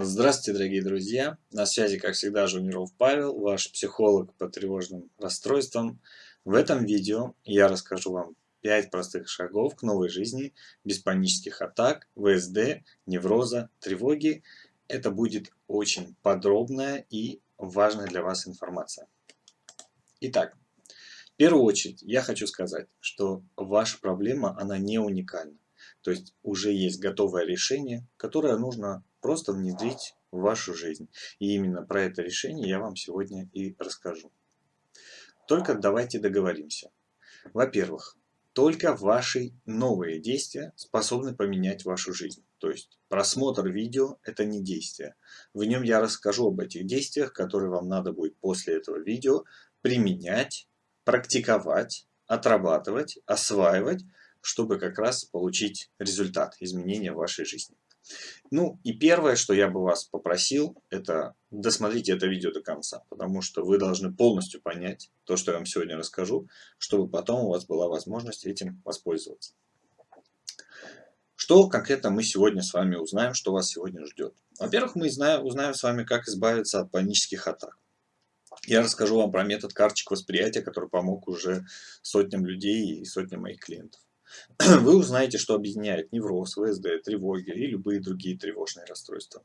Здравствуйте, дорогие друзья! На связи, как всегда, Жуниров Павел, ваш психолог по тревожным расстройствам. В этом видео я расскажу вам 5 простых шагов к новой жизни без панических атак, ВСД, невроза, тревоги. Это будет очень подробная и важная для вас информация. Итак, в первую очередь я хочу сказать, что ваша проблема, она не уникальна. То есть уже есть готовое решение, которое нужно просто внедрить в вашу жизнь. И именно про это решение я вам сегодня и расскажу. Только давайте договоримся. Во-первых, только ваши новые действия способны поменять вашу жизнь. То есть просмотр видео – это не действие. В нем я расскажу об этих действиях, которые вам надо будет после этого видео применять, практиковать, отрабатывать, осваивать, чтобы как раз получить результат изменения вашей жизни. Ну и первое, что я бы вас попросил, это досмотрите это видео до конца, потому что вы должны полностью понять то, что я вам сегодня расскажу, чтобы потом у вас была возможность этим воспользоваться. Что конкретно мы сегодня с вами узнаем, что вас сегодня ждет? Во-первых, мы узнаем с вами, как избавиться от панических атак. Я расскажу вам про метод карточек восприятия, который помог уже сотням людей и сотням моих клиентов. Вы узнаете, что объединяет невроз, ВСД, тревоги и любые другие тревожные расстройства.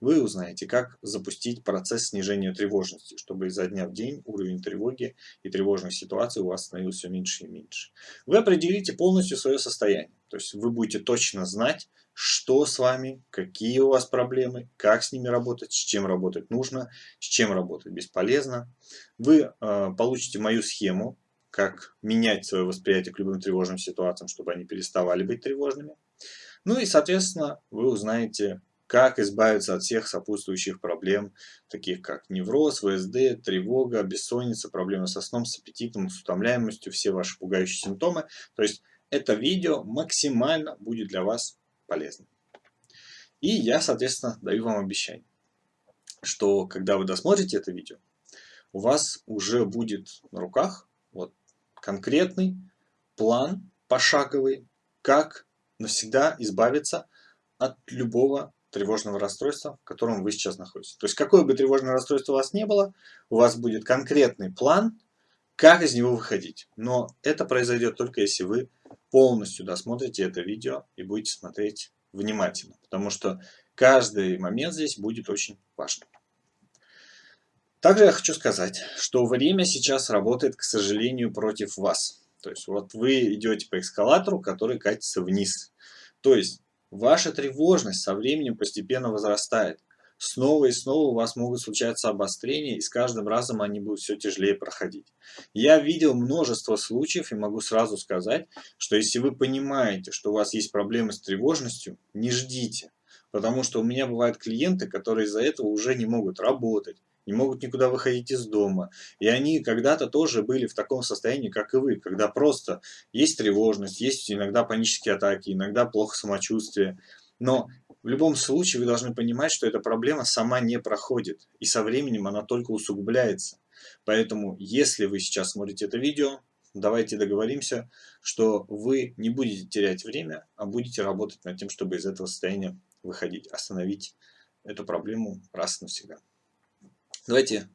Вы узнаете, как запустить процесс снижения тревожности, чтобы изо дня в день уровень тревоги и тревожных ситуаций у вас становился все меньше и меньше. Вы определите полностью свое состояние. То есть вы будете точно знать, что с вами, какие у вас проблемы, как с ними работать, с чем работать нужно, с чем работать бесполезно. Вы э, получите мою схему как менять свое восприятие к любым тревожным ситуациям, чтобы они переставали быть тревожными. Ну и, соответственно, вы узнаете, как избавиться от всех сопутствующих проблем, таких как невроз, ВСД, тревога, бессонница, проблемы со сном, с аппетитом, с утомляемостью, все ваши пугающие симптомы. То есть это видео максимально будет для вас полезным. И я, соответственно, даю вам обещание, что когда вы досмотрите это видео, у вас уже будет на руках конкретный план пошаговый, как навсегда избавиться от любого тревожного расстройства, в котором вы сейчас находитесь. То есть, какое бы тревожное расстройство у вас не было, у вас будет конкретный план, как из него выходить. Но это произойдет только если вы полностью досмотрите это видео и будете смотреть внимательно. Потому что каждый момент здесь будет очень важным. Также я хочу сказать, что время сейчас работает, к сожалению, против вас. То есть вот вы идете по эскалатору, который катится вниз. То есть ваша тревожность со временем постепенно возрастает. Снова и снова у вас могут случаться обострения, и с каждым разом они будут все тяжелее проходить. Я видел множество случаев и могу сразу сказать, что если вы понимаете, что у вас есть проблемы с тревожностью, не ждите. Потому что у меня бывают клиенты, которые из-за этого уже не могут работать, не могут никуда выходить из дома. И они когда-то тоже были в таком состоянии, как и вы, когда просто есть тревожность, есть иногда панические атаки, иногда плохо самочувствие. Но в любом случае вы должны понимать, что эта проблема сама не проходит, и со временем она только усугубляется. Поэтому, если вы сейчас смотрите это видео, давайте договоримся, что вы не будете терять время, а будете работать над тем, чтобы из этого состояния выходить, остановить эту проблему раз и навсегда. Давайте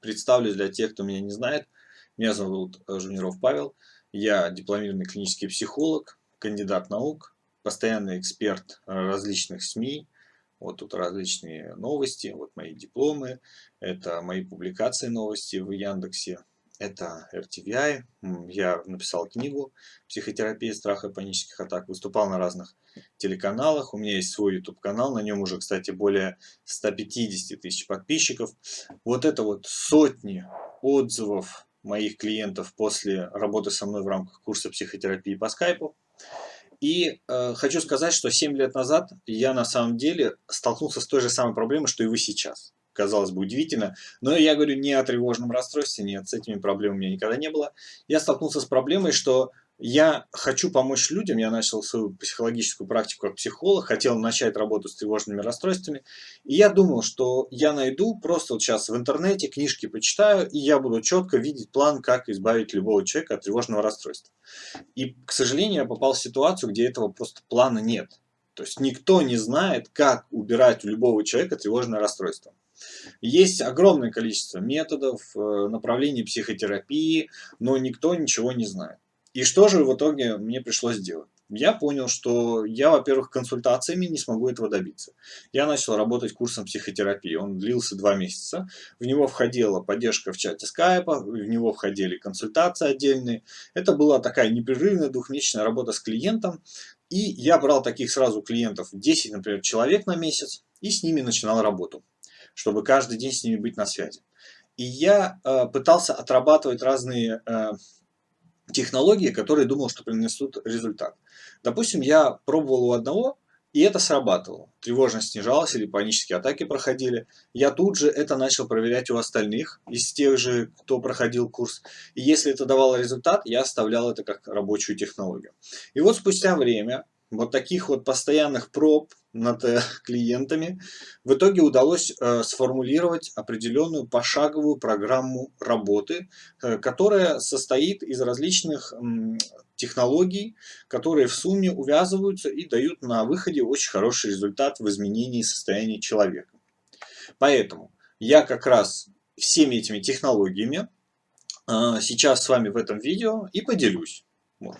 представлюсь для тех, кто меня не знает. Меня зовут э, Жуниров Павел. Я дипломированный клинический психолог, кандидат наук, постоянный эксперт различных СМИ. Вот тут различные новости, вот мои дипломы, это мои публикации новости в Яндексе, это RTVI. Я написал книгу «Психотерапия страха и панических атак». Выступал на разных телеканалах. У меня есть свой YouTube-канал. На нем уже, кстати, более 150 тысяч подписчиков. Вот это вот сотни отзывов моих клиентов после работы со мной в рамках курса психотерапии по скайпу. И э, хочу сказать, что 7 лет назад я на самом деле столкнулся с той же самой проблемой, что и вы сейчас казалось бы, удивительно. Но я говорю не о тревожном расстройстве, нет, с этими проблемами у меня никогда не было. Я столкнулся с проблемой, что я хочу помочь людям, я начал свою психологическую практику как психолог, хотел начать работу с тревожными расстройствами, и я думал, что я найду, просто вот сейчас в интернете книжки почитаю, и я буду четко видеть план, как избавить любого человека от тревожного расстройства. И, к сожалению, я попал в ситуацию, где этого просто плана нет. То есть никто не знает, как убирать у любого человека тревожное расстройство. Есть огромное количество методов, э, направлений психотерапии, но никто ничего не знает. И что же в итоге мне пришлось делать? Я понял, что я, во-первых, консультациями не смогу этого добиться. Я начал работать курсом психотерапии. Он длился два месяца. В него входила поддержка в чате скайпа, в него входили консультации отдельные. Это была такая непрерывная двухмесячная работа с клиентом. И я брал таких сразу клиентов 10, например, человек на месяц и с ними начинал работу чтобы каждый день с ними быть на связи. И я э, пытался отрабатывать разные э, технологии, которые думал, что принесут результат. Допустим, я пробовал у одного, и это срабатывало. Тревожность снижалась или панические атаки проходили. Я тут же это начал проверять у остальных, из тех же, кто проходил курс. И если это давало результат, я оставлял это как рабочую технологию. И вот спустя время вот таких вот постоянных проб над э, клиентами, в итоге удалось э, сформулировать определенную пошаговую программу работы, э, которая состоит из различных технологий, которые в сумме увязываются и дают на выходе очень хороший результат в изменении состояния человека. Поэтому я как раз всеми этими технологиями сейчас с вами в этом видео и поделюсь.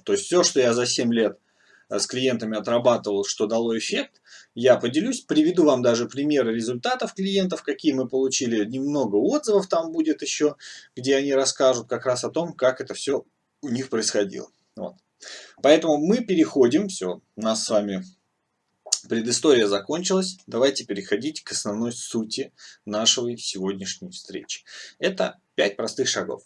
То есть все, что я за 7 лет с клиентами отрабатывал, что дало эффект, я поделюсь, приведу вам даже примеры результатов клиентов, какие мы получили, немного отзывов там будет еще, где они расскажут как раз о том, как это все у них происходило. Вот. Поэтому мы переходим, все, у нас с вами предыстория закончилась, давайте переходить к основной сути нашей сегодняшней встречи. Это 5 простых шагов.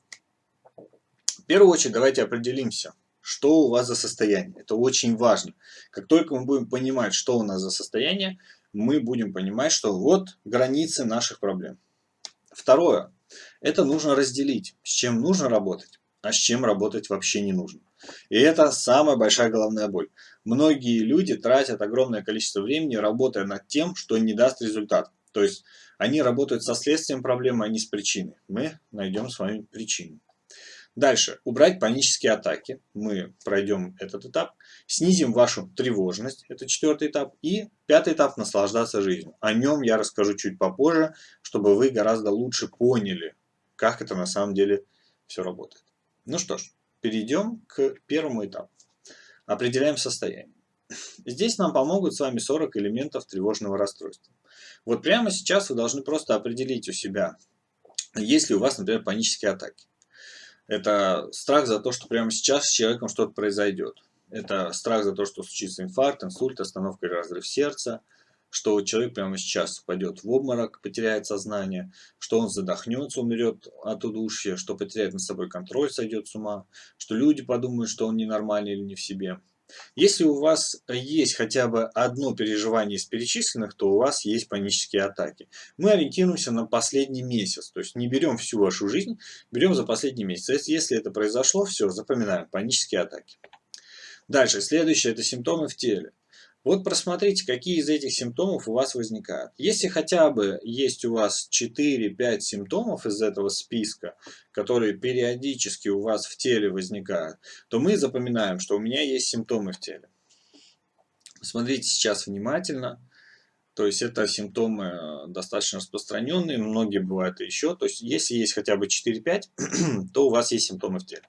В первую очередь давайте определимся, что у вас за состояние. Это очень важно. Как только мы будем понимать, что у нас за состояние, мы будем понимать, что вот границы наших проблем. Второе. Это нужно разделить, с чем нужно работать, а с чем работать вообще не нужно. И это самая большая головная боль. Многие люди тратят огромное количество времени, работая над тем, что не даст результат. То есть они работают со следствием проблемы, а не с причиной. Мы найдем с вами причину. Дальше. Убрать панические атаки. Мы пройдем этот этап. Снизим вашу тревожность. Это четвертый этап. И пятый этап – наслаждаться жизнью. О нем я расскажу чуть попозже, чтобы вы гораздо лучше поняли, как это на самом деле все работает. Ну что ж, перейдем к первому этапу. Определяем состояние. Здесь нам помогут с вами 40 элементов тревожного расстройства. Вот прямо сейчас вы должны просто определить у себя, есть ли у вас, например, панические атаки. Это страх за то, что прямо сейчас с человеком что-то произойдет. Это страх за то, что случится инфаркт, инсульт, остановка или разрыв сердца, что человек прямо сейчас упадет в обморок, потеряет сознание, что он задохнется, умрет от удушья, что потеряет над собой контроль, сойдет с ума, что люди подумают, что он ненормальный или не в себе. Если у вас есть хотя бы одно переживание из перечисленных, то у вас есть панические атаки. Мы ориентируемся на последний месяц, то есть не берем всю вашу жизнь, берем за последний месяц. Если это произошло, все, запоминаем, панические атаки. Дальше, следующее, это симптомы в теле. Вот просмотрите, какие из этих симптомов у вас возникают. Если хотя бы есть у вас 4-5 симптомов из этого списка, которые периодически у вас в теле возникают, то мы запоминаем, что у меня есть симптомы в теле. Смотрите сейчас внимательно. То есть это симптомы э, достаточно распространенные, многие бывают еще. То есть если есть хотя бы 4-5, то у вас есть симптомы в теле.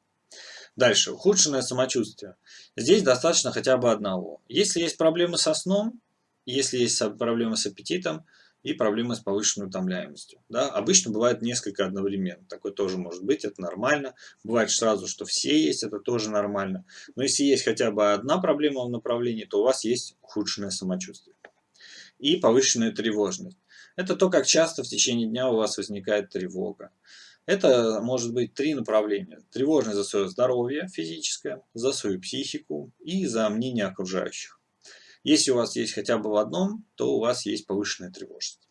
Дальше. Ухудшенное самочувствие. Здесь достаточно хотя бы одного. Если есть проблемы со сном, если есть проблемы с аппетитом и проблемы с повышенной утомляемостью. Да? Обычно бывает несколько одновременно. Такое тоже может быть, это нормально. Бывает сразу, что все есть, это тоже нормально. Но если есть хотя бы одна проблема в направлении, то у вас есть ухудшенное самочувствие. И повышенная тревожность. Это то, как часто в течение дня у вас возникает тревога. Это может быть три направления. Тревожность за свое здоровье физическое, за свою психику и за мнение окружающих. Если у вас есть хотя бы в одном, то у вас есть повышенная тревожность.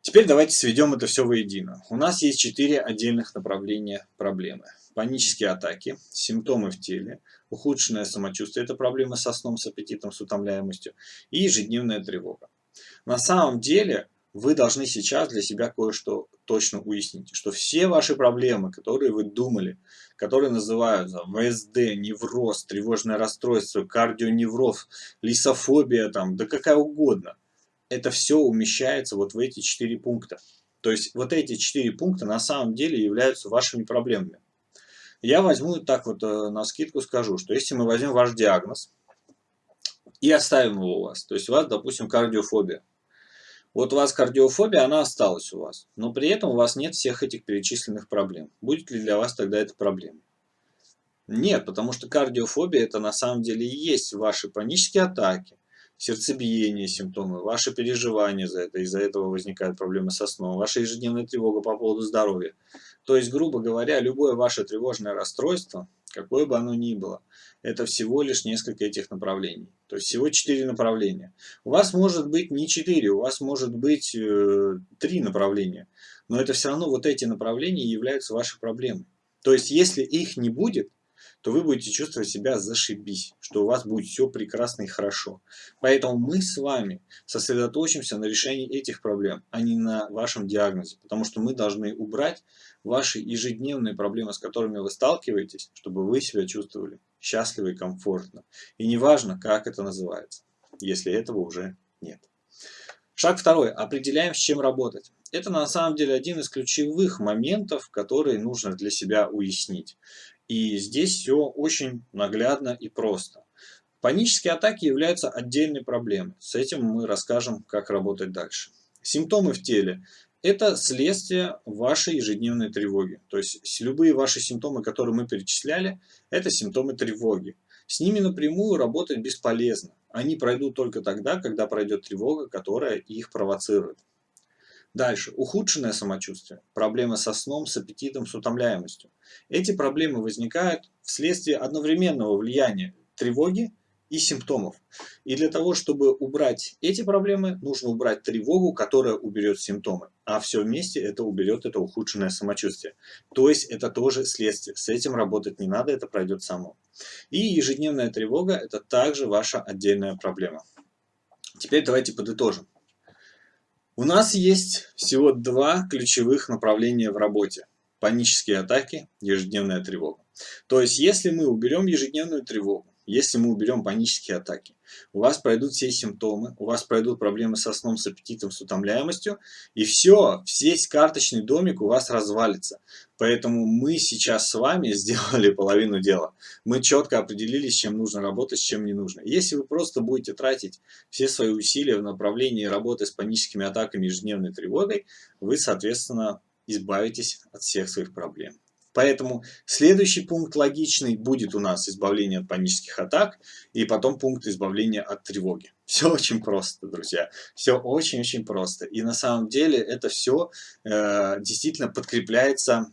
Теперь давайте сведем это все воедино. У нас есть четыре отдельных направления проблемы. Панические атаки, симптомы в теле, ухудшенное самочувствие, это проблемы со сном, с аппетитом, с утомляемостью и ежедневная тревога. На самом деле вы должны сейчас для себя кое-что точно уясните, что все ваши проблемы, которые вы думали, которые называются ВСД, невроз, тревожное расстройство, кардионевроз, лисофобия, там, да какая угодно, это все умещается вот в эти четыре пункта. То есть вот эти четыре пункта на самом деле являются вашими проблемами. Я возьму так вот э, на скидку скажу, что если мы возьмем ваш диагноз и оставим его у вас, то есть у вас, допустим, кардиофобия. Вот у вас кардиофобия, она осталась у вас, но при этом у вас нет всех этих перечисленных проблем. Будет ли для вас тогда это проблема? Нет, потому что кардиофобия это на самом деле и есть ваши панические атаки, сердцебиение, симптомы, ваши переживания за это, из-за этого возникают проблемы со сном, ваша ежедневная тревога по поводу здоровья. То есть, грубо говоря, любое ваше тревожное расстройство, какое бы оно ни было, это всего лишь несколько этих направлений. То есть всего четыре направления. У вас может быть не четыре, у вас может быть э, три направления. Но это все равно вот эти направления являются вашей проблемой. То есть если их не будет, то вы будете чувствовать себя зашибись, что у вас будет все прекрасно и хорошо. Поэтому мы с вами сосредоточимся на решении этих проблем, а не на вашем диагнозе, потому что мы должны убрать ваши ежедневные проблемы, с которыми вы сталкиваетесь, чтобы вы себя чувствовали счастливо и комфортно. И неважно, как это называется, если этого уже нет. Шаг второй. Определяем, с чем работать. Это на самом деле один из ключевых моментов, которые нужно для себя уяснить. И здесь все очень наглядно и просто. Панические атаки являются отдельной проблемой. С этим мы расскажем, как работать дальше. Симптомы в теле – это следствие вашей ежедневной тревоги. То есть любые ваши симптомы, которые мы перечисляли, это симптомы тревоги. С ними напрямую работать бесполезно. Они пройдут только тогда, когда пройдет тревога, которая их провоцирует. Дальше. Ухудшенное самочувствие. Проблемы со сном, с аппетитом, с утомляемостью. Эти проблемы возникают вследствие одновременного влияния тревоги и симптомов. И для того, чтобы убрать эти проблемы, нужно убрать тревогу, которая уберет симптомы. А все вместе это уберет это ухудшенное самочувствие. То есть это тоже следствие. С этим работать не надо, это пройдет само. И ежедневная тревога – это также ваша отдельная проблема. Теперь давайте подытожим. У нас есть всего два ключевых направления в работе. Панические атаки, ежедневная тревога. То есть, если мы уберем ежедневную тревогу, если мы уберем панические атаки, у вас пройдут все симптомы, у вас пройдут проблемы со сном, с аппетитом, с утомляемостью, и все, весь карточный домик у вас развалится. Поэтому мы сейчас с вами сделали половину дела. Мы четко определились, с чем нужно работать, с чем не нужно. Если вы просто будете тратить все свои усилия в направлении работы с паническими атаками и ежедневной тревогой, вы, соответственно, избавитесь от всех своих проблем. Поэтому следующий пункт логичный будет у нас избавление от панических атак и потом пункт избавления от тревоги. Все очень просто, друзья. Все очень-очень просто. И на самом деле это все э, действительно подкрепляется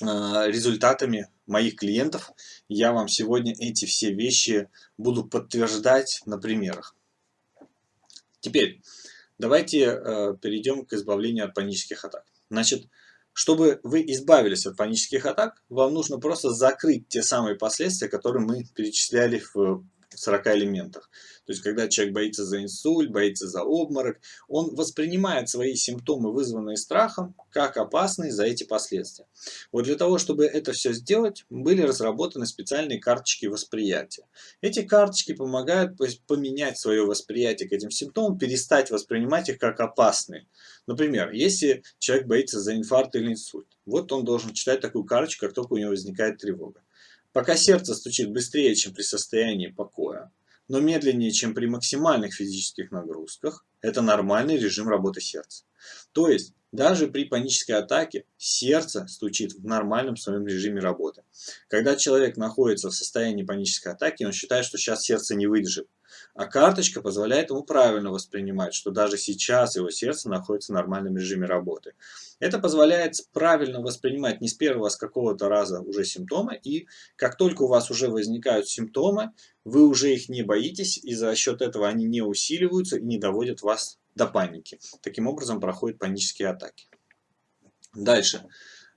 э, результатами моих клиентов. Я вам сегодня эти все вещи буду подтверждать на примерах. Теперь давайте э, перейдем к избавлению от панических атак. Значит, чтобы вы избавились от панических атак, вам нужно просто закрыть те самые последствия, которые мы перечисляли в 40 элементах. То есть, когда человек боится за инсульт, боится за обморок, он воспринимает свои симптомы, вызванные страхом, как опасные за эти последствия. Вот для того, чтобы это все сделать, были разработаны специальные карточки восприятия. Эти карточки помогают поменять свое восприятие к этим симптомам, перестать воспринимать их как опасные. Например, если человек боится за инфаркт или инсульт, вот он должен читать такую карточку, как только у него возникает тревога. Пока сердце стучит быстрее, чем при состоянии покоя, но медленнее, чем при максимальных физических нагрузках, это нормальный режим работы сердца. То есть, даже при панической атаке сердце стучит в нормальном своем режиме работы. Когда человек находится в состоянии панической атаки, он считает, что сейчас сердце не выдержит. А карточка позволяет ему правильно воспринимать, что даже сейчас его сердце находится в нормальном режиме работы. Это позволяет правильно воспринимать не с первого, а с какого-то раза уже симптомы. И как только у вас уже возникают симптомы, вы уже их не боитесь, и за счет этого они не усиливаются и не доводят вас до паники. Таким образом проходят панические атаки. Дальше.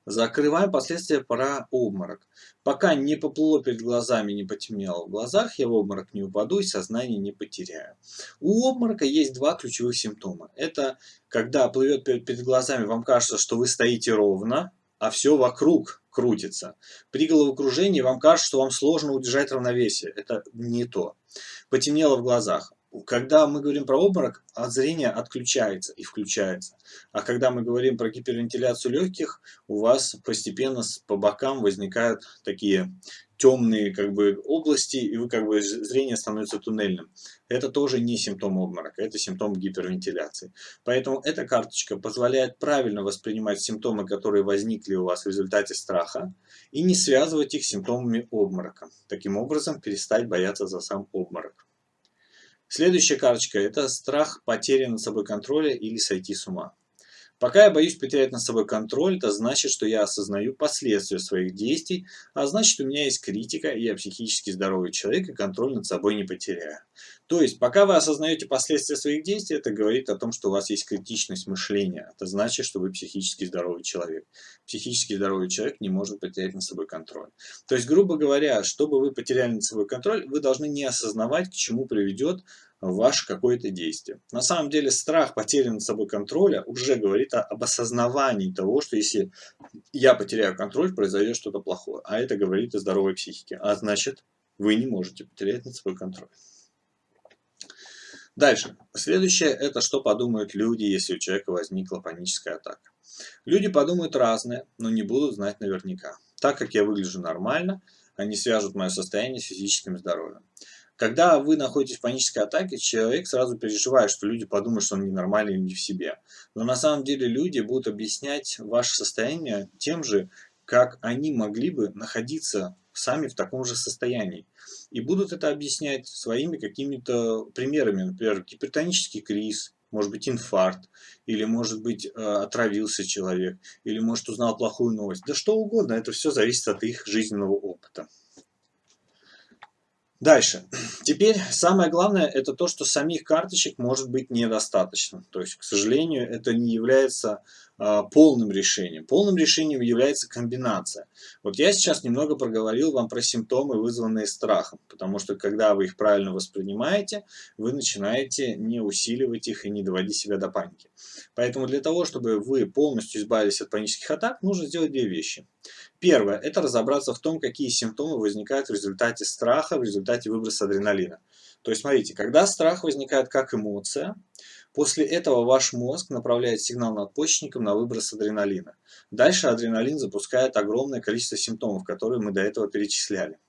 Закрываем последствия про обморок. Пока не поплыло перед глазами, не потемнело в глазах, я в обморок не упаду и сознание не потеряю. У обморока есть два ключевых симптома. Это когда плывет перед глазами, вам кажется, что вы стоите ровно, а все вокруг крутится. При головокружении вам кажется, что вам сложно удержать равновесие. Это не то. Потемнело в глазах когда мы говорим про обморок, от зрения отключается и включается. А когда мы говорим про гипервентиляцию легких, у вас постепенно по бокам возникают такие темные как бы, области, и вы как бы зрение становится туннельным. Это тоже не симптом обморока, это симптом гипервентиляции. Поэтому эта карточка позволяет правильно воспринимать симптомы, которые возникли у вас в результате страха, и не связывать их с симптомами обморока. Таким образом, перестать бояться за сам обморок. Следующая карточка – это страх потери над собой контроля или сойти с ума. Пока я боюсь потерять над собой контроль, это значит, что я осознаю последствия своих действий, а значит, у меня есть критика, и я психически здоровый человек, и контроль над собой не потеряю. То есть, пока вы осознаете последствия своих действий, это говорит о том, что у вас есть критичность мышления. Это значит, что вы психически здоровый человек. Психически здоровый человек не может потерять над собой контроль. То есть, грубо говоря, чтобы вы потеряли над собой контроль, вы должны не осознавать, к чему приведет ваше какое-то действие. На самом деле страх потери над собой контроля уже говорит об осознавании того, что если я потеряю контроль, произойдет что-то плохое. А это говорит о здоровой психике. А значит, вы не можете потерять над собой контроль. Дальше. Следующее, это что подумают люди, если у человека возникла паническая атака. Люди подумают разное, но не будут знать наверняка. Так как я выгляжу нормально, они свяжут мое состояние с физическим здоровьем. Когда вы находитесь в панической атаке, человек сразу переживает, что люди подумают, что он ненормальный или не в себе. Но на самом деле люди будут объяснять ваше состояние тем же, как они могли бы находиться сами в таком же состоянии. И будут это объяснять своими какими-то примерами, например, гипертонический криз, может быть инфаркт, или может быть э, отравился человек, или может узнал плохую новость. Да что угодно, это все зависит от их жизненного опыта. Дальше. Теперь самое главное это то, что самих карточек может быть недостаточно. То есть, к сожалению, это не является полным решением. Полным решением является комбинация. Вот я сейчас немного проговорил вам про симптомы, вызванные страхом. Потому что, когда вы их правильно воспринимаете, вы начинаете не усиливать их и не доводить себя до паники. Поэтому для того, чтобы вы полностью избавились от панических атак, нужно сделать две вещи. Первое – это разобраться в том, какие симптомы возникают в результате страха, в результате выброса адреналина. То есть, смотрите, когда страх возникает как эмоция, после этого ваш мозг направляет сигнал надпочечникам на выброс адреналина. Дальше адреналин запускает огромное количество симптомов, которые мы до этого перечисляли.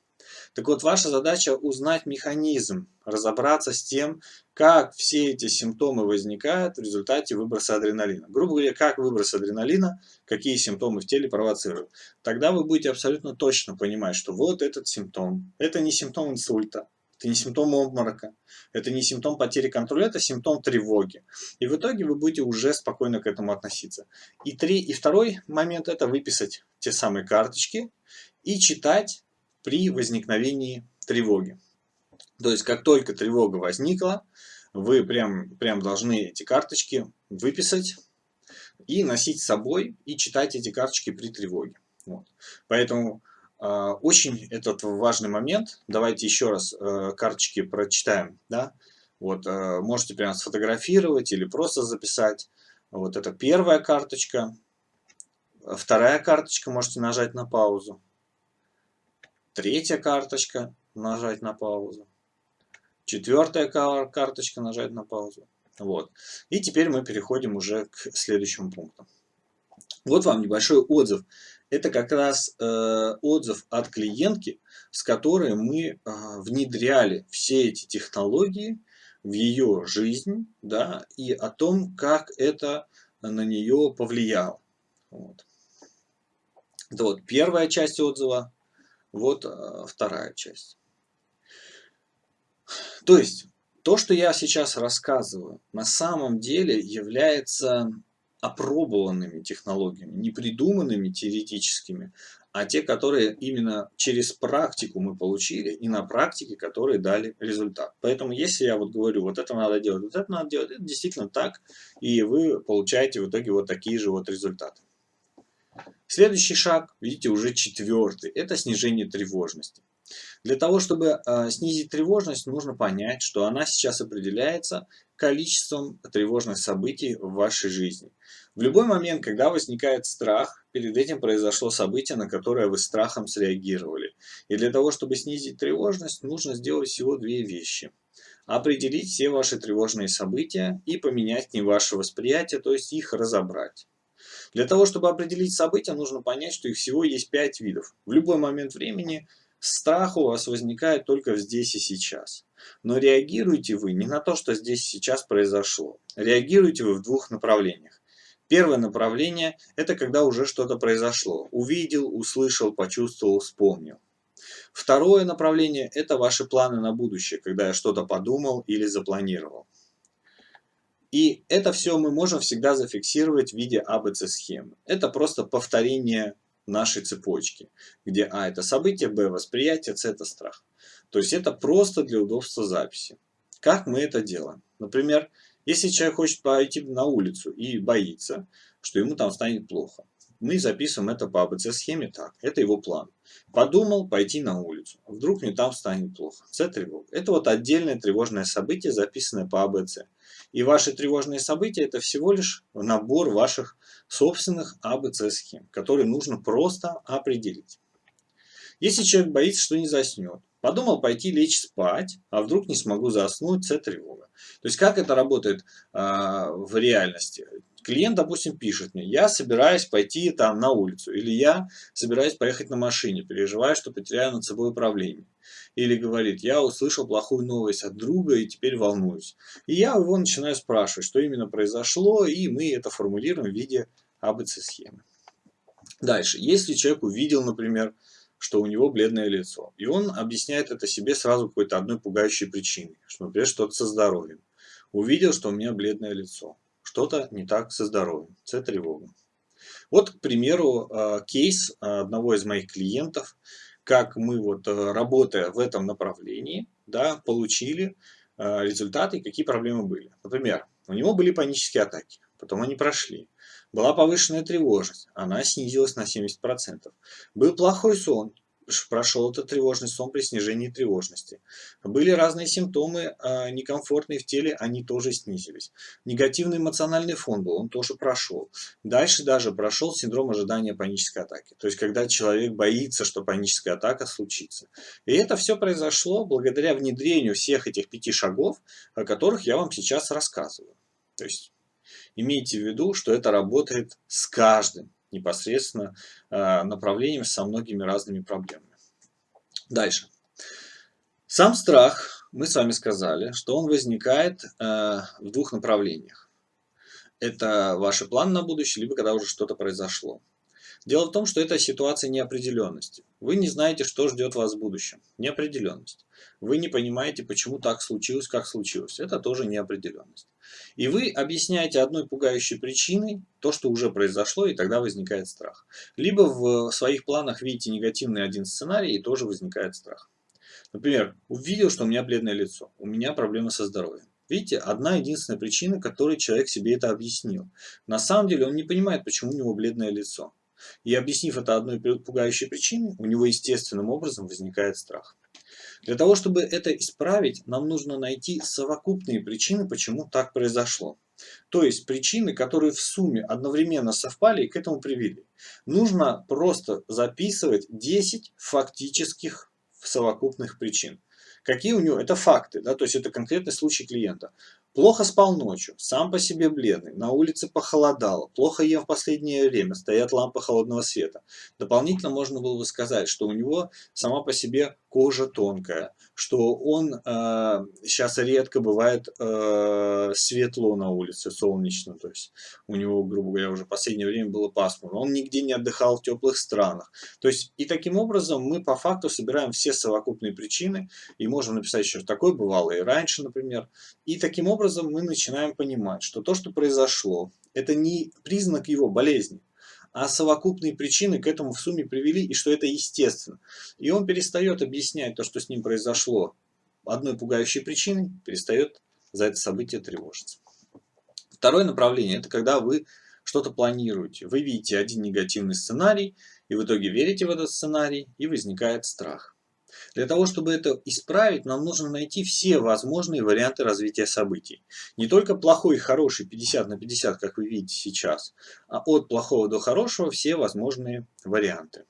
Так вот, ваша задача узнать механизм, разобраться с тем, как все эти симптомы возникают в результате выброса адреналина. Грубо говоря, как выброс адреналина, какие симптомы в теле провоцируют. Тогда вы будете абсолютно точно понимать, что вот этот симптом, это не симптом инсульта, это не симптом обморока, это не симптом потери контроля, это симптом тревоги. И в итоге вы будете уже спокойно к этому относиться. И, три, и второй момент – это выписать те самые карточки и читать при возникновении тревоги. То есть, как только тревога возникла, вы прям, прям должны эти карточки выписать и носить с собой, и читать эти карточки при тревоге. Вот. Поэтому очень этот важный момент. Давайте еще раз э, карточки прочитаем. Да? Вот, э, можете прямо сфотографировать или просто записать. Вот это первая карточка. Вторая карточка, можете нажать на паузу. Третья карточка, нажать на паузу. Четвертая карточка, нажать на паузу. Вот. И теперь мы переходим уже к следующему пункту. Вот вам небольшой отзыв. Это как раз э, отзыв от клиентки, с которой мы э, внедряли все эти технологии в ее жизнь, да, и о том, как это на нее повлияло. Вот. Это вот первая часть отзыва. Вот э, вторая часть. То есть, то, что я сейчас рассказываю, на самом деле является опробованными технологиями, не придуманными теоретическими, а те, которые именно через практику мы получили, и на практике, которые дали результат. Поэтому, если я вот говорю, вот это надо делать, вот это надо делать, это действительно так, и вы получаете в итоге вот такие же вот результаты. Следующий шаг, видите, уже четвертый, это снижение тревожности. Для того, чтобы э, снизить тревожность, нужно понять, что она сейчас определяется количеством тревожных событий в вашей жизни. В любой момент, когда возникает страх, перед этим произошло событие, на которое вы страхом среагировали. И для того, чтобы снизить тревожность, нужно сделать всего две вещи. Определить все ваши тревожные события и поменять не ваше восприятие, то есть их разобрать. Для того, чтобы определить события, нужно понять, что их всего есть пять видов. В любой момент времени страх у вас возникает только здесь и сейчас. Но реагируете вы не на то, что здесь и сейчас произошло. Реагируете вы в двух направлениях. Первое направление – это когда уже что-то произошло. Увидел, услышал, почувствовал, вспомнил. Второе направление – это ваши планы на будущее, когда я что-то подумал или запланировал. И это все мы можем всегда зафиксировать в виде ABC-схемы. Это просто повторение нашей цепочки, где А это событие, Б восприятие, С это страх. То есть это просто для удобства записи. Как мы это делаем? Например, если человек хочет пойти на улицу и боится, что ему там станет плохо, мы записываем это по АБЦ-схеме так. Это его план. Подумал пойти на улицу. Вдруг мне там станет плохо. С тревога. Это вот отдельное тревожное событие, записанное по АБЦ. И ваши тревожные события это всего лишь набор ваших собственных АБЦ-схем, которые нужно просто определить. Если человек боится, что не заснет, подумал пойти лечь спать, а вдруг не смогу заснуть, с тревога. То есть как это работает а, в реальности? Клиент, допустим, пишет мне, я собираюсь пойти там на улицу, или я собираюсь поехать на машине, переживаю, что потеряю над собой управление. Или говорит, я услышал плохую новость от друга и теперь волнуюсь. И я его начинаю спрашивать, что именно произошло, и мы это формулируем в виде АБЦ-схемы. Дальше, если человек увидел, например, что у него бледное лицо, и он объясняет это себе сразу какой-то одной пугающей причиной, что, например, что-то со здоровьем. Увидел, что у меня бледное лицо что-то не так со здоровьем, с тревога. Вот, к примеру, э, кейс одного из моих клиентов, как мы, вот, э, работая в этом направлении, да, получили э, результаты, какие проблемы были. Например, у него были панические атаки, потом они прошли. Была повышенная тревожность, она снизилась на 70%. Был плохой сон, прошел этот тревожный сон при снижении тревожности. Были разные симптомы э, некомфортные в теле, они тоже снизились. Негативный эмоциональный фон был, он тоже прошел. Дальше даже прошел синдром ожидания панической атаки. То есть, когда человек боится, что паническая атака случится. И это все произошло благодаря внедрению всех этих пяти шагов, о которых я вам сейчас рассказываю. То есть, имейте в виду, что это работает с каждым непосредственно э, направлением со многими разными проблемами. Дальше. Сам страх, мы с вами сказали, что он возникает э, в двух направлениях. Это ваши планы на будущее, либо когда уже что-то произошло. Дело в том, что это ситуация неопределенности. Вы не знаете, что ждет вас в будущем. Неопределенность. Вы не понимаете, почему так случилось, как случилось. Это тоже неопределенность. И вы объясняете одной пугающей причиной то, что уже произошло, и тогда возникает страх. Либо в своих планах видите негативный один сценарий, и тоже возникает страх. Например, увидел, что у меня бледное лицо, у меня проблемы со здоровьем. Видите, одна единственная причина, которой человек себе это объяснил. На самом деле он не понимает, почему у него бледное лицо. И объяснив это одной пугающей причиной, у него естественным образом возникает страх. Для того, чтобы это исправить, нам нужно найти совокупные причины, почему так произошло. То есть причины, которые в сумме одновременно совпали и к этому привели. Нужно просто записывать 10 фактических совокупных причин. Какие у него? Это факты, да, то есть это конкретный случай клиента. Плохо спал ночью, сам по себе бледный, на улице похолодало, плохо ем в последнее время, стоят лампы холодного света. Дополнительно можно было бы сказать, что у него сама по себе кожа тонкая, что он э, сейчас редко бывает э, светло на улице, солнечно, то есть у него, грубо говоря, уже в последнее время было пасмурно, он нигде не отдыхал в теплых странах. То есть и таким образом мы по факту собираем все совокупные причины и можем написать еще, такое бывало и раньше, например. И таким образом мы начинаем понимать, что то, что произошло, это не признак его болезни, а совокупные причины к этому в сумме привели, и что это естественно. И он перестает объяснять то, что с ним произошло одной пугающей причиной, перестает за это событие тревожиться. Второе направление – это когда вы что-то планируете, вы видите один негативный сценарий, и в итоге верите в этот сценарий, и возникает страх. Для того, чтобы это исправить, нам нужно найти все возможные варианты развития событий. Не только плохой и хороший 50 на 50, как вы видите сейчас, а от плохого до хорошего все возможные варианты.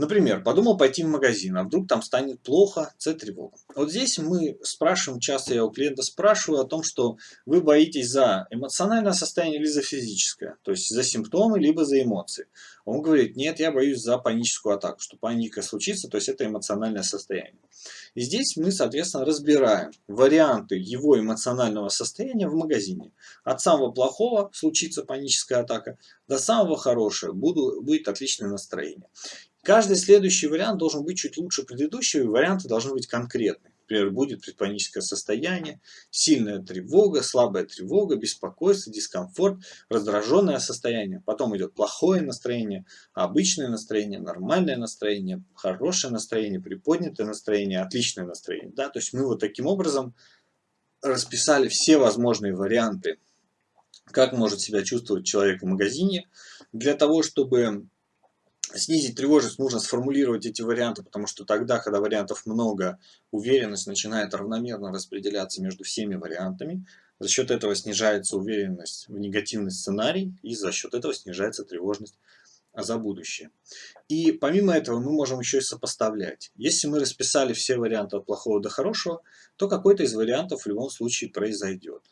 Например, подумал пойти в магазин, а вдруг там станет плохо, С тревога. Вот здесь мы спрашиваем, часто я у клиента спрашиваю о том, что вы боитесь за эмоциональное состояние или за физическое, то есть за симптомы, либо за эмоции. Он говорит, нет, я боюсь за паническую атаку, что паника случится, то есть это эмоциональное состояние. И здесь мы, соответственно, разбираем варианты его эмоционального состояния в магазине. От самого плохого случится паническая атака, до самого хорошего буду, будет отличное настроение. Каждый следующий вариант должен быть чуть лучше предыдущего, и варианты должны быть конкретны. Например, будет предпаническое состояние, сильная тревога, слабая тревога, беспокойство, дискомфорт, раздраженное состояние. Потом идет плохое настроение, обычное настроение, нормальное настроение, хорошее настроение, приподнятое настроение, отличное настроение. Да? То есть мы вот таким образом расписали все возможные варианты, как может себя чувствовать человек в магазине, для того, чтобы снизить тревожность, нужно сформулировать эти варианты, потому что тогда, когда вариантов много, уверенность начинает равномерно распределяться между всеми вариантами. За счет этого снижается уверенность в негативный сценарий, и за счет этого снижается тревожность за будущее. И помимо этого мы можем еще и сопоставлять. Если мы расписали все варианты от плохого до хорошего, то какой-то из вариантов в любом случае произойдет.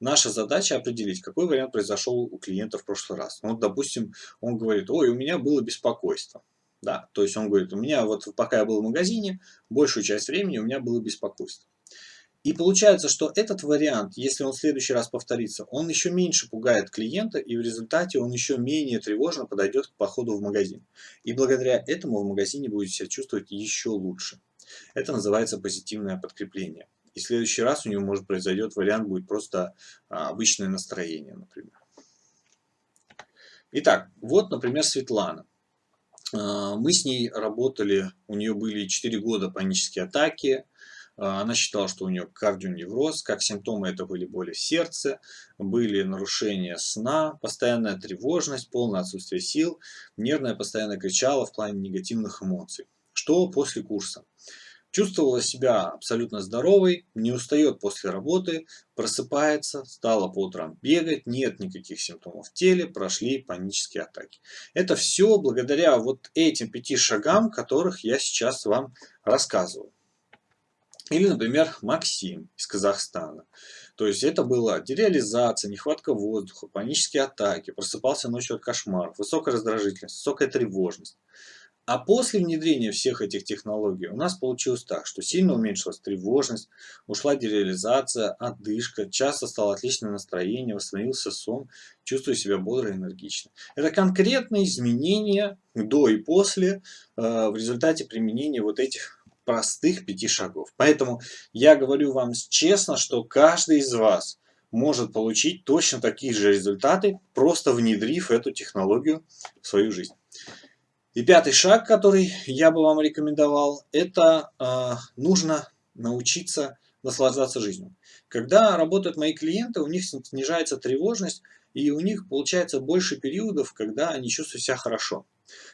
Наша задача определить, какой вариант произошел у клиента в прошлый раз. Ну, вот, допустим, он говорит, ой, у меня было беспокойство. Да, то есть он говорит, у меня вот пока я был в магазине, большую часть времени у меня было беспокойство. И получается, что этот вариант, если он в следующий раз повторится, он еще меньше пугает клиента, и в результате он еще менее тревожно подойдет к походу в магазин. И благодаря этому в магазине будет себя чувствовать еще лучше. Это называется позитивное подкрепление. И в следующий раз у него может произойдет вариант, будет просто а, обычное настроение, например. Итак, вот, например, Светлана. А, мы с ней работали, у нее были 4 года панические атаки, а, она считала, что у нее кардионевроз, как симптомы это были боли в сердце, были нарушения сна, постоянная тревожность, полное отсутствие сил, нервная постоянно кричала в плане негативных эмоций. Что после курса? Чувствовала себя абсолютно здоровой, не устает после работы, просыпается, стала по утрам бегать, нет никаких симптомов в теле, прошли панические атаки. Это все благодаря вот этим пяти шагам, которых я сейчас вам рассказываю. Или, например, Максим из Казахстана. То есть это была дереализация, нехватка воздуха, панические атаки, просыпался ночью от кошмаров, высокая раздражительность, высокая тревожность. А после внедрения всех этих технологий у нас получилось так, что сильно уменьшилась тревожность, ушла дереализация, отдышка, часто стало отличное настроение, восстановился сон, чувствую себя бодро и энергично. Это конкретные изменения до и после э, в результате применения вот этих простых пяти шагов. Поэтому я говорю вам честно, что каждый из вас может получить точно такие же результаты, просто внедрив эту технологию в свою жизнь. И пятый шаг, который я бы вам рекомендовал, это э, нужно научиться наслаждаться жизнью. Когда работают мои клиенты, у них снижается тревожность, и у них получается больше периодов, когда они чувствуют себя хорошо.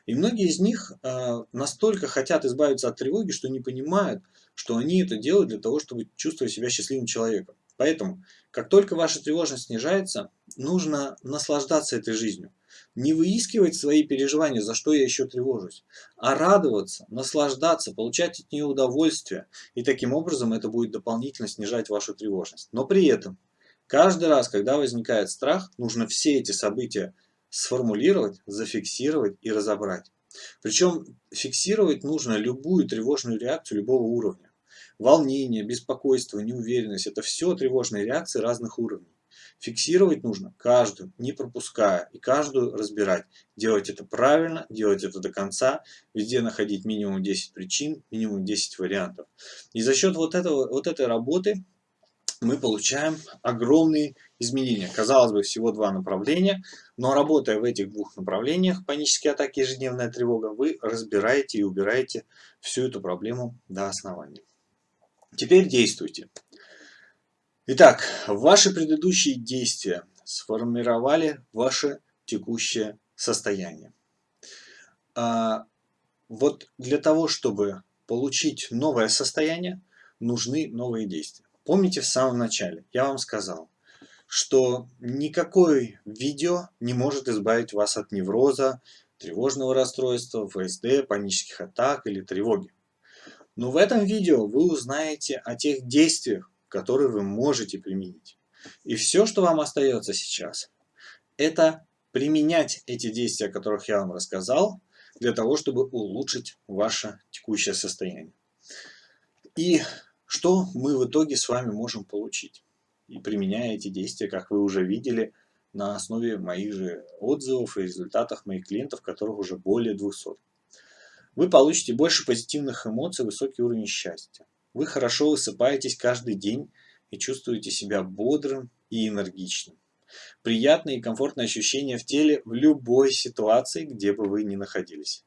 И многие из них э, настолько хотят избавиться от тревоги, что не понимают, что они это делают для того, чтобы чувствовать себя счастливым человеком. Поэтому, как только ваша тревожность снижается, нужно наслаждаться этой жизнью. Не выискивать свои переживания, за что я еще тревожусь, а радоваться, наслаждаться, получать от нее удовольствие. И таким образом это будет дополнительно снижать вашу тревожность. Но при этом, каждый раз, когда возникает страх, нужно все эти события сформулировать, зафиксировать и разобрать. Причем фиксировать нужно любую тревожную реакцию любого уровня. Волнение, беспокойство, неуверенность – это все тревожные реакции разных уровней. Фиксировать нужно каждую, не пропуская, и каждую разбирать. Делать это правильно, делать это до конца, везде находить минимум 10 причин, минимум 10 вариантов. И за счет вот, этого, вот этой работы мы получаем огромные изменения. Казалось бы, всего два направления, но работая в этих двух направлениях, панические атаки, ежедневная тревога, вы разбираете и убираете всю эту проблему до основания. Теперь действуйте. Итак, ваши предыдущие действия сформировали ваше текущее состояние. А, вот для того, чтобы получить новое состояние, нужны новые действия. Помните в самом начале, я вам сказал, что никакое видео не может избавить вас от невроза, тревожного расстройства, ФСД, панических атак или тревоги. Но в этом видео вы узнаете о тех действиях, которые вы можете применить. И все, что вам остается сейчас, это применять эти действия, о которых я вам рассказал, для того, чтобы улучшить ваше текущее состояние. И что мы в итоге с вами можем получить? И применяя эти действия, как вы уже видели, на основе моих же отзывов и результатов моих клиентов, которых уже более 200. Вы получите больше позитивных эмоций, высокий уровень счастья. Вы хорошо высыпаетесь каждый день и чувствуете себя бодрым и энергичным. Приятные и комфортные ощущения в теле в любой ситуации, где бы вы ни находились.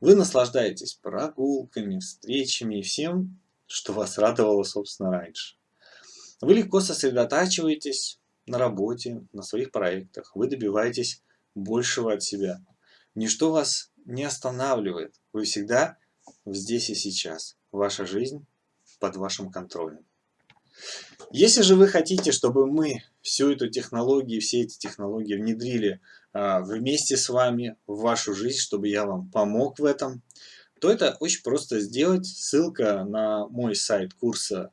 Вы наслаждаетесь прогулками, встречами и всем, что вас радовало, собственно, раньше. Вы легко сосредотачиваетесь на работе, на своих проектах. Вы добиваетесь большего от себя. Ничто вас не останавливает. Вы всегда здесь и сейчас. Ваша жизнь под вашим контролем. Если же вы хотите, чтобы мы всю эту технологию, все эти технологии внедрили а, вместе с вами в вашу жизнь, чтобы я вам помог в этом, то это очень просто сделать. Ссылка на мой сайт курса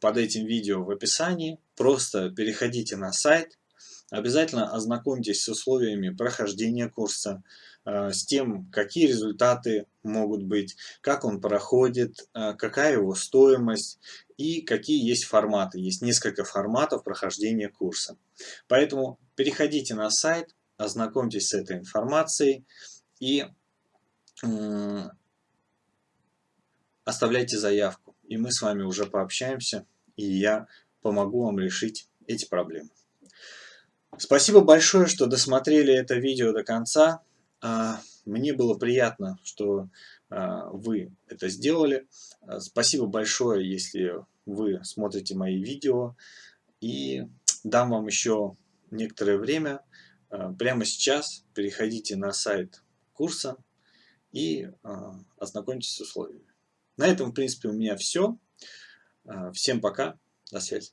под этим видео в описании. Просто переходите на сайт, обязательно ознакомьтесь с условиями прохождения курса, с тем, какие результаты могут быть, как он проходит, э, какая его стоимость и какие есть форматы. Есть несколько форматов прохождения курса. Поэтому переходите на сайт, ознакомьтесь с этой информацией и оставляйте заявку. И мы с вами уже пообщаемся и я помогу вам решить эти проблемы. Спасибо большое, что досмотрели это видео до конца. А, мне было приятно, что а, вы это сделали. А, спасибо большое, если вы смотрите мои видео. И дам вам еще некоторое время. Прямо сейчас переходите на сайт курса и ознакомьтесь с условиями. На этом, в принципе, у меня все. Всем пока, до связи.